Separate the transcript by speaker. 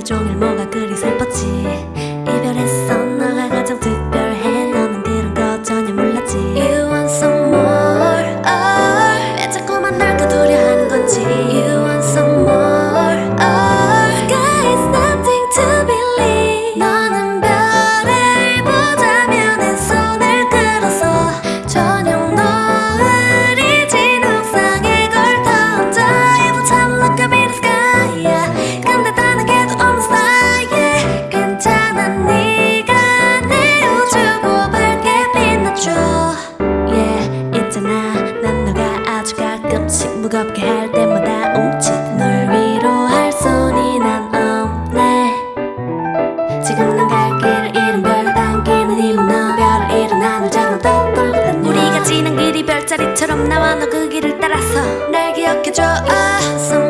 Speaker 1: 하루 종일 뭐가 그리 슬펐지? 너 그 길을 따라서 날 기억해줘 아, awesome.